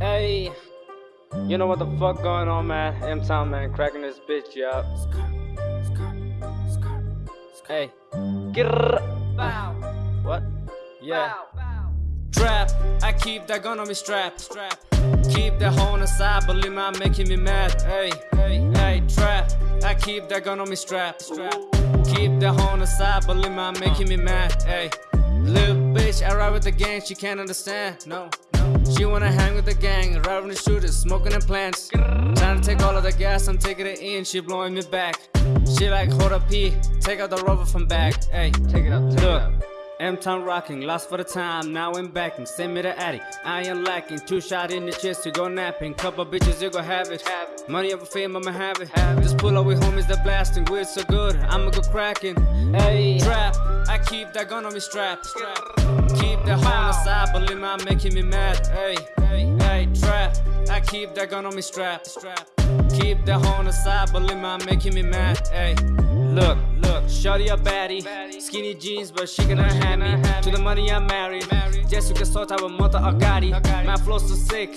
Hey, you know what the fuck going on, man? M Town, man, cracking this bitch up. Hey, get What? Yeah. Trap, I keep that gun on me strap. Strap. Keep that hoe on the side, believe me, I'm making me mad. Hey, hey, hey, trap. I keep that gun on me strap. Strap. Keep that hoe on the side, believe me, I'm making me mad. Hey, little bitch, I ride with the gang, she can't understand. No. She wanna hang with the gang, ride with the shooters, smoking in plants. Trying to take all of the gas, I'm taking it in, she blowing me back. She like, hold up, P, take out the rubber from back. Hey, Take it up, take Look, it up. M-Town rocking, lost for the time, now I'm backing. Send me the addy, I ain't lacking. Two shot in the chest, you go napping. Couple bitches, you go have it. Money over fame, I'ma have it. Just pull up with homies that blasting, we're so good, I'ma go cracking. Hey, trap, I keep that gun on me strap. strap. Keep that the side, believe me, I'm making me mad. Hey, hey, hey, trap, I keep that gun on me strap. strap. Keep that hoe on the side, believe me, I'm making me mad. Hey, look, Shorty a baddie Skinny jeans but she cannot have me. To the money I'm married. Jessica sort av mother I got it My flow's so sick.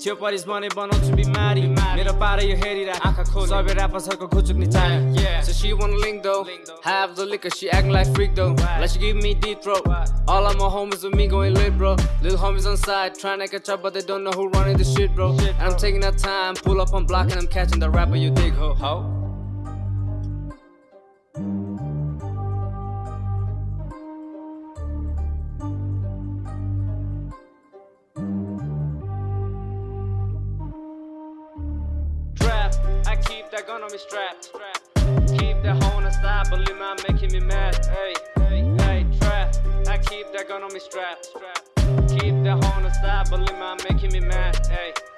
Chill this money but not to be mad. Get up out of your head, hör i det Sobi rappar saker kutsuk ni time So she wanna link though. Have the liquor she acting like freak though. Like she give me deep throat. All of my homies with me going lit bro. Little homies on side trying to catch up but they don't know who running the shit bro. And I'm taking that time Pull up on block and I'm catching the rapper you dig ho. Ho. Gun on me strapped. Keep the side, believe me, I'm making me mad. Hey, hey, hey, trap, I keep that gun on me strapped. Keep the side, believe me, I'm making me mad. Hey.